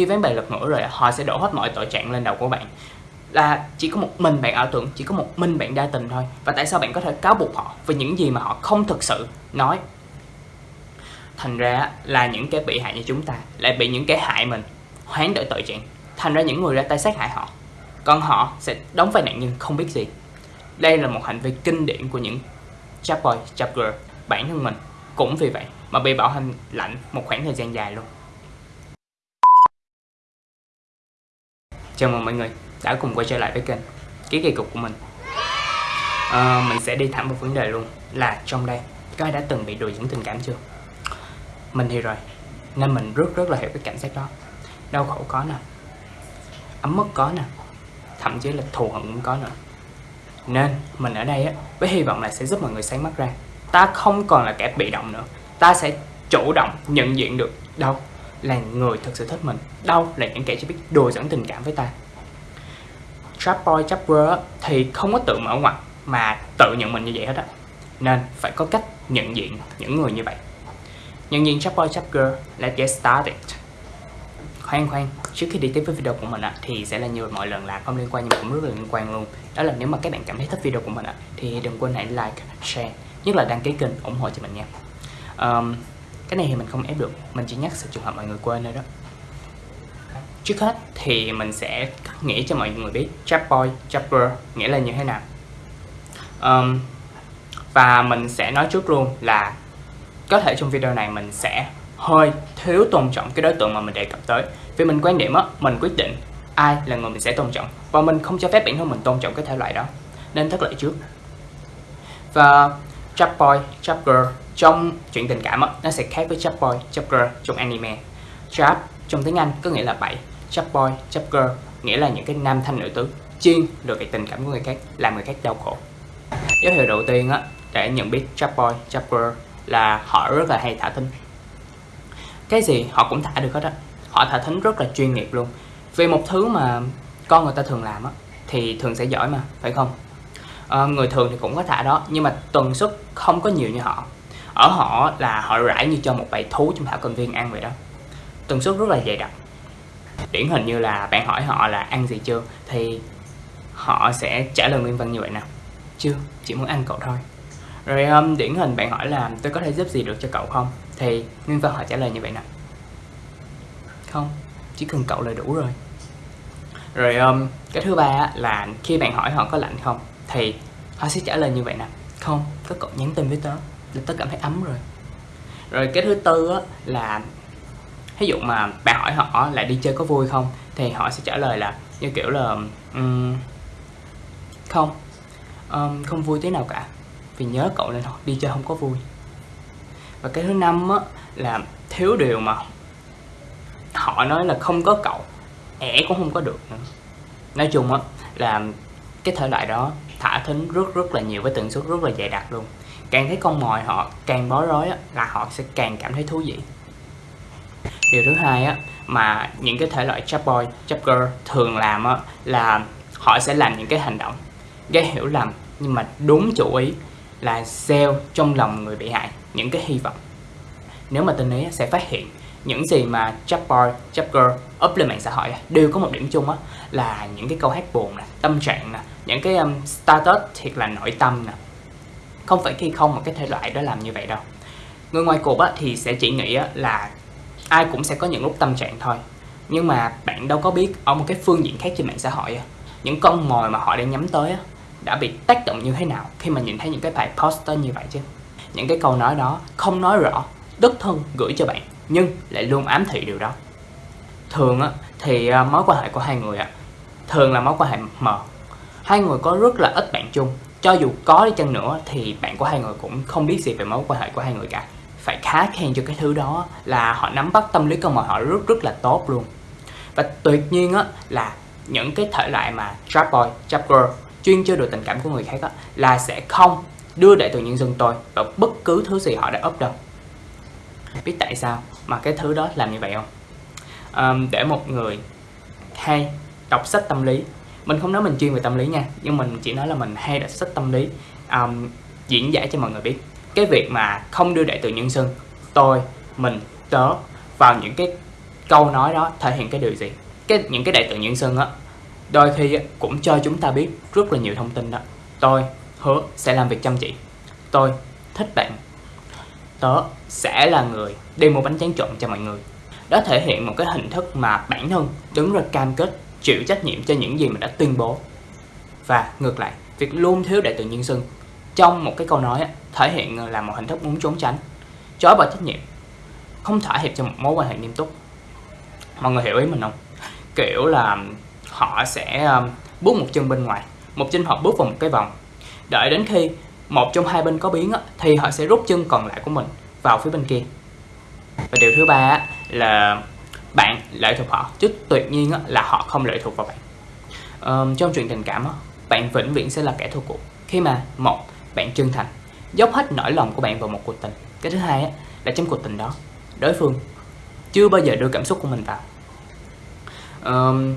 khi ván bài lật ngửa rồi họ sẽ đổ hết mọi tội trạng lên đầu của bạn. Là chỉ có một mình bạn ảo tưởng, chỉ có một mình bạn đa tình thôi. Và tại sao bạn có thể cáo buộc họ về những gì mà họ không thực sự nói? Thành ra là những cái bị hại như chúng ta lại bị những cái hại mình, hoán đổi tội trạng. Thành ra những người ra tay sát hại họ, còn họ sẽ đóng vai nạn nhân không biết gì. Đây là một hành vi kinh điển của những chap boy, chap girl, bản thân mình. Cũng vì vậy mà bị bảo hành lạnh một khoảng thời gian dài luôn. Chào mừng mọi người đã cùng quay trở lại với kênh ký kỳ cục của mình. À, mình sẽ đi thẳng vào vấn đề luôn là trong đây có ai đã từng bị đùa dẫn tình cảm chưa? Mình thì rồi nên mình rất rất là hiểu cái cảm giác đó. Đau khổ có nè ấm mất có nè thậm chí là thù hận cũng có nữa. Nên mình ở đây á với hy vọng là sẽ giúp mọi người sáng mắt ra. Ta không còn là kẻ bị động nữa ta sẽ chủ động nhận diện được đâu là người thực sự thích mình. Đâu là những kẻ chỉ biết đùa dẫn tình cảm với ta. Trap boy trap girl thì không có tự mở ngoặt mà tự nhận mình như vậy hết á. Nên phải có cách nhận diện những người như vậy. Nhận diện trap boy trap girl let's get started. Khoan khoan trước khi đi tiếp với video của mình ạ thì sẽ là như mọi lần là không liên quan nhưng cũng rất là liên quan luôn. Đó là nếu mà các bạn cảm thấy thích video của mình ạ thì đừng quên hãy like share nhất là đăng ký kênh ủng hộ cho mình nha. Um, cái này thì mình không ép được. Mình chỉ nhắc sự trường hợp mọi người quên thôi đó. Trước hết thì mình sẽ nghĩ cho mọi người biết chap boy nghĩa là như thế nào. Um, và mình sẽ nói trước luôn là có thể trong video này mình sẽ hơi thiếu tôn trọng cái đối tượng mà mình đề cập tới. Vì mình quan điểm á mình quyết định ai là người mình sẽ tôn trọng. Và mình không cho phép bản thân mình tôn trọng cái thể loại đó. Nên thất lợi trước. Và chap boy girl trong chuyện tình cảm đó, nó sẽ khác với chap boy chap girl trong anime. Chap trong tiếng anh có nghĩa là bảy chap boy chap girl nghĩa là những cái nam thanh nữ tướng chuyên được cái tình cảm của người khác làm người khác đau khổ. Dấu hiệu đầu tiên á để nhận biết chap boy chap girl là họ rất là hay thả thính. Cái gì họ cũng thả được hết á. Họ thả thính rất là chuyên nghiệp luôn. Vì một thứ mà con người ta thường làm á thì thường sẽ giỏi mà phải không? À, người thường thì cũng có thả đó nhưng mà tần suất không có nhiều như họ ở họ là họ rải như cho một bầy thú trong thảo cầm viên ăn vậy đó. Tần suất rất là dày đặc. Điển hình như là bạn hỏi họ là ăn gì chưa thì họ sẽ trả lời nguyên văn như vậy nè. Chưa chỉ muốn ăn cậu thôi. Rồi um, điển hình bạn hỏi là tôi có thể giúp gì được cho cậu không? Thì nguyên văn họ trả lời như vậy nè. Không chỉ cần cậu là đủ rồi. Rồi um, cái thứ ba là khi bạn hỏi họ có lạnh không thì họ sẽ trả lời như vậy nè. Không có cậu nhắn tin với tớ là tớ cảm thấy ấm rồi. Rồi cái thứ tư á, là ví dụ mà bạn hỏi họ là đi chơi có vui không thì họ sẽ trả lời là như kiểu là um, không um, không vui thế nào cả vì nhớ cậu nên đi chơi không có vui. Và cái thứ năm á, là thiếu điều mà họ nói là không có cậu ẻ cũng không có được nữa. Nói chung á là cái thể loại đó thả thính rất rất là nhiều với tần suất rất là dày đặc luôn càng thấy con mồi họ càng bó rối á, là họ sẽ càng cảm thấy thú vị. Điều thứ hai á mà những cái thể loại chap boy chap girl thường làm á là họ sẽ làm những cái hành động gây hiểu lầm nhưng mà đúng chủ ý là gieo trong lòng người bị hại những cái hy vọng. Nếu mà tình ấy sẽ phát hiện những gì mà chap boy chap girl up lên mạng xã hội đều có một điểm chung á là những cái câu hát buồn nè tâm trạng nè những cái um, status thiệt là nội tâm nè không phải khi không mà cái thể loại đó làm như vậy đâu. Người ngoài cuộc á, thì sẽ chỉ nghĩ á, là ai cũng sẽ có những lúc tâm trạng thôi. Nhưng mà bạn đâu có biết ở một cái phương diện khác trên mạng xã hội á, những con mồi mà họ đang nhắm tới á, đã bị tác động như thế nào khi mà nhìn thấy những cái bài poster như vậy chứ? Những cái câu nói đó không nói rõ đích thân gửi cho bạn nhưng lại luôn ám thị điều đó. Thường á, thì ờ, mối quan hệ của hai người á, thường là mối quan hệ mờ. Hai người có rất là ít bạn chung cho dù có đi chăng nữa thì bạn của hai người cũng không biết gì về mối quan hệ của hai người cả. Phải khá khen cho cái thứ đó là họ nắm bắt tâm lý con mồi họ rất rất là tốt luôn. Và tuyệt nhiên á là những cái thể loại mà trap boy, trap girl chuyên chơi đùa tình cảm của người khác á, là sẽ không đưa đại từ nhân dân tôi vào bất cứ thứ gì họ đã up đâu. Biết tại sao mà cái thứ đó làm như vậy không? À, để một người hay đọc sách tâm lý mình không nói mình chuyên về tâm lý nha nhưng mình chỉ nói là mình hay đọc sách tâm lý um, diễn giải cho mọi người biết. Cái việc mà không đưa đại từ nhân xưng tôi mình tớ vào những cái câu nói đó thể hiện cái điều gì? Cái những cái đại từ nhân xưng á đôi khi cũng cho chúng ta biết rất là nhiều thông tin đó. Tôi hứa sẽ làm việc chăm chỉ. Tôi thích bạn. Tớ sẽ là người đi mua bánh tráng trộn cho mọi người. Đó thể hiện một cái hình thức mà bản thân đứng ra cam kết chịu trách nhiệm cho những gì mình đã tuyên bố. Và ngược lại, việc luôn thiếu đại tự nhân xưng trong một cái câu nói thể hiện là một hình thức muốn trốn tránh, chối bỏ trách nhiệm, không thỏa hiệp cho một mối quan hệ nghiêm túc. Mọi người hiểu ý mình không? Kiểu là họ sẽ um, bước một chân bên ngoài, một chân họ bước vào một cái vòng. Đợi đến khi một trong hai bên có biến thì họ sẽ rút chân còn lại của mình vào phía bên kia. Và điều thứ ba là bạn lệ thuộc họ chứ tuyệt nhiên là họ không lệ thuộc vào bạn. Um, trong chuyện tình cảm bạn vĩnh viễn sẽ là kẻ thua cuộc khi mà một bạn chân thành dốc hết nỗi lòng của bạn vào một cuộc tình. Cái thứ hai là trong cuộc tình đó đối phương chưa bao giờ đưa cảm xúc của mình vào. Um,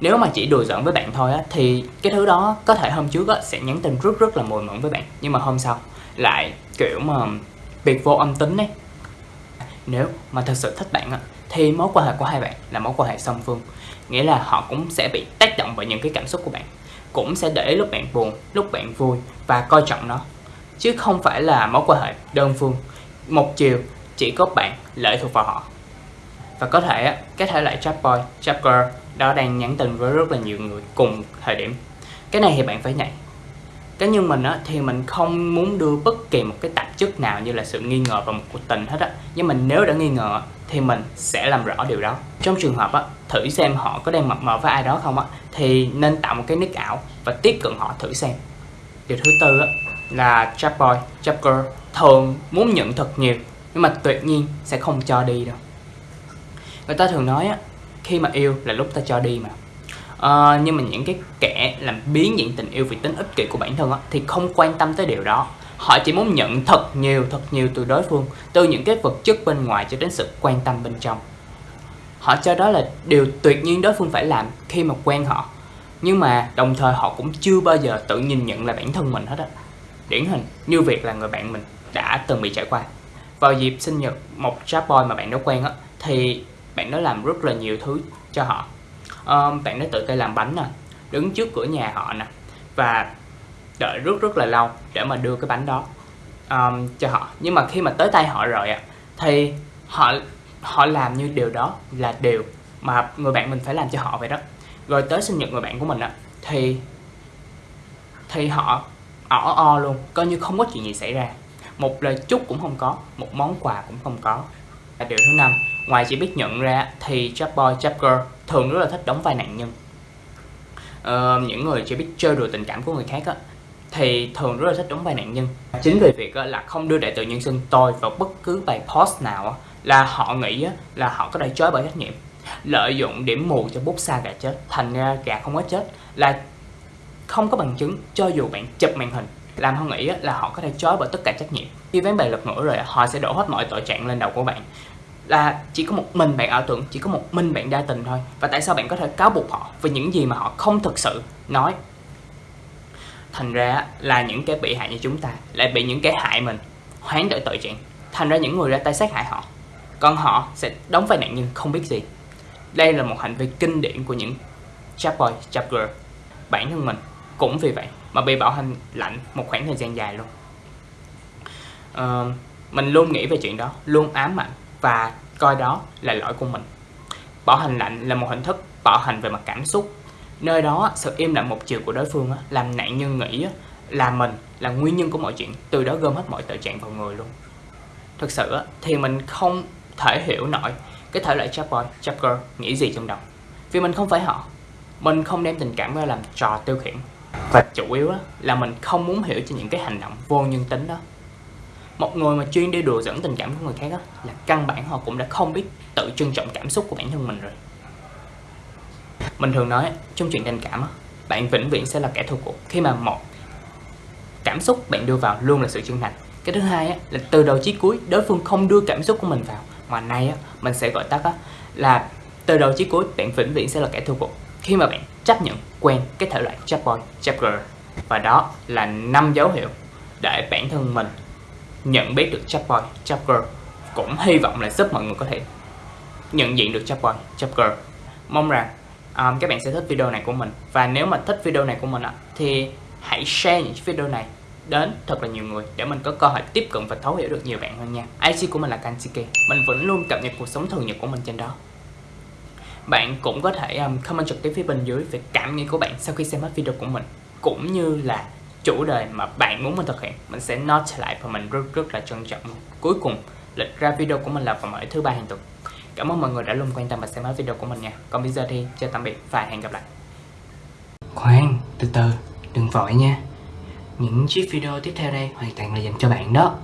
nếu mà chỉ đùa giỡn với bạn thôi á thì cái thứ đó có thể hôm trước á sẽ nhắn tin rất rất là mùi mẫn với bạn. Nhưng mà hôm sau lại kiểu mà biệt vô âm tính đấy. nếu mà thật sự thích bạn á thì mối quan hệ của hai bạn là mối quan hệ song phương. Nghĩa là họ cũng sẽ bị tác động bởi những cái cảm xúc của bạn, cũng sẽ để lúc bạn buồn, lúc bạn vui và coi trọng nó. Chứ không phải là mối quan hệ đơn phương. Một chiều, chỉ có bạn lệ thuộc vào họ. Và có thể cái thể loại chat boy chat girl, đó đang nhắn tin với rất là nhiều người cùng thời điểm. Cái này thì bạn phải nhảy cá nhân mình á, thì mình không muốn đưa bất kỳ một cái tạp chất nào như là sự nghi ngờ vào một cuộc tình hết á. Nhưng mình nếu đã nghi ngờ thì mình sẽ làm rõ điều đó. Trong trường hợp á, thử xem họ có đang mập mờ với ai đó không á thì nên tạo một cái nick ảo và tiếp cận họ thử xem. Điều thứ tư á, là chat boy chat girl. Thường muốn nhận thật nhiều nhưng mà tuyệt nhiên sẽ không cho đi đâu. Người ta thường nói á khi mà yêu là lúc ta cho đi mà à, nhưng mà những cái kẻ làm biến dạng tình yêu vì tính ích kỷ của bản thân á, thì không quan tâm tới điều đó. Họ chỉ muốn nhận thật nhiều thật nhiều từ đối phương từ những cái vật chất bên ngoài cho đến sự quan tâm bên trong. Họ cho đó là điều tuyệt nhiên đối phương phải làm khi mà quen họ. Nhưng mà đồng thời họ cũng chưa bao giờ tự nhìn nhận là bản thân mình hết á. Điển hình như việc là người bạn mình đã từng bị trải qua. Vào dịp sinh nhật một chat boy mà bạn đã quen á thì bạn đó làm rất là nhiều thứ cho họ um, bạn đã tự tay làm bánh nè đứng trước cửa nhà họ nè và đợi rất rất là lâu để mà đưa cái bánh đó um, cho họ. Nhưng mà khi mà tới tay họ rồi ạ thì họ họ làm như điều đó là điều mà người bạn mình phải làm cho họ vậy đó. Rồi tới sinh nhật người bạn của mình á thì thì họ ỏ o luôn coi như không có chuyện gì xảy ra. Một lời chúc cũng không có một món quà cũng không có. Và điều thứ năm ngoài chỉ biết nhận ra thì chap boy chap girl thường rất là thích đóng vai nạn nhân. Ờ, những người chỉ biết chơi đùa tình cảm của người khác á thì thường rất là thích đóng vai nạn nhân. Chính vì việc là không đưa đại tự nhân sinh tôi vào bất cứ bài post nào là họ nghĩ là họ có thể chối bởi trách nhiệm. Lợi dụng điểm mù cho bút xa gà chết thành ra gà không có chết là không có bằng chứng cho dù bạn chụp màn hình làm họ nghĩ là họ có thể chối bởi tất cả trách nhiệm. Khi ván bài lật ngửa rồi họ sẽ đổ hết mọi tội trạng lên đầu của bạn là chỉ có một mình bạn ảo tưởng chỉ có một mình bạn đa tình thôi. Và tại sao bạn có thể cáo buộc họ về những gì mà họ không thực sự nói? Thành ra là những cái bị hại như chúng ta lại bị những cái hại mình hoán đổi tội trạng. Thành ra những người ra tay sát hại họ còn họ sẽ đóng vai nạn nhân không biết gì. Đây là một hành vi kinh điển của những chap boy chap girl bản thân mình cũng vì vậy mà bị bảo hành lạnh một khoảng thời gian dài luôn. Uh, mình luôn nghĩ về chuyện đó luôn ám ảnh và coi đó là lỗi của mình. Bảo hành lạnh là một hình thức bảo hành về mặt cảm xúc. Nơi đó, sự im lặng một chiều của đối phương làm nạn nhân nghĩ là mình là nguyên nhân của mọi chuyện, từ đó gom hết mọi tội trạng vào người luôn. Thực sự thì mình không thể hiểu nổi cái thể loại chap boy chap girl nghĩ gì trong đầu. Vì mình không phải họ. Mình không đem tình cảm ra làm trò tiêu khiển. Và chủ yếu là mình không muốn hiểu cho những cái hành động vô nhân tính đó một người mà chuyên đi đùa dẫn tình cảm của người khác đó, là căn bản họ cũng đã không biết tự trân trọng cảm xúc của bản thân mình rồi. Mình thường nói trong chuyện tình cảm bạn vĩnh viễn sẽ là kẻ thua cuộc khi mà một cảm xúc bạn đưa vào luôn là sự chân thành. Cái thứ hai là từ đầu chí cuối đối phương không đưa cảm xúc của mình vào. Mà nay mình sẽ gọi tắt là từ đầu chí cuối bạn vĩnh viễn sẽ là kẻ thua cuộc khi mà bạn chấp nhận quen cái thể loại chat boy chat girl và đó là năm dấu hiệu để bản thân mình nhận biết được Chapboy, Chapgirl. Cũng hy vọng là giúp mọi người có thể nhận diện được Chapboy, Chapgirl. Mong rằng um, các bạn sẽ thích video này của mình. Và nếu mà thích video này của mình ạ thì hãy share những video này đến thật là nhiều người để mình có cơ hội tiếp cận và thấu hiểu được nhiều bạn hơn nha. IC của mình là Kansiki mình vẫn luôn cập nhật cuộc sống thường nhật của mình trên đó. Bạn cũng có thể um, comment trực tiếp phía bên dưới về cảm nghĩ của bạn sau khi xem hết video của mình cũng như là chủ đề mà bạn muốn mình thực hiện, mình sẽ note lại và mình rất rất là trân trọng. Cuối cùng, lịch ra video của mình là vào mỗi thứ ba hàng tuần. Cảm ơn mọi người đã luôn quan tâm và xem hết video của mình nha. Còn bây giờ thì, chào tạm biệt và hẹn gặp lại. Khoan, từ từ, đừng vội nha. Những chiếc video tiếp theo đây hoàn toàn là dành cho bạn đó.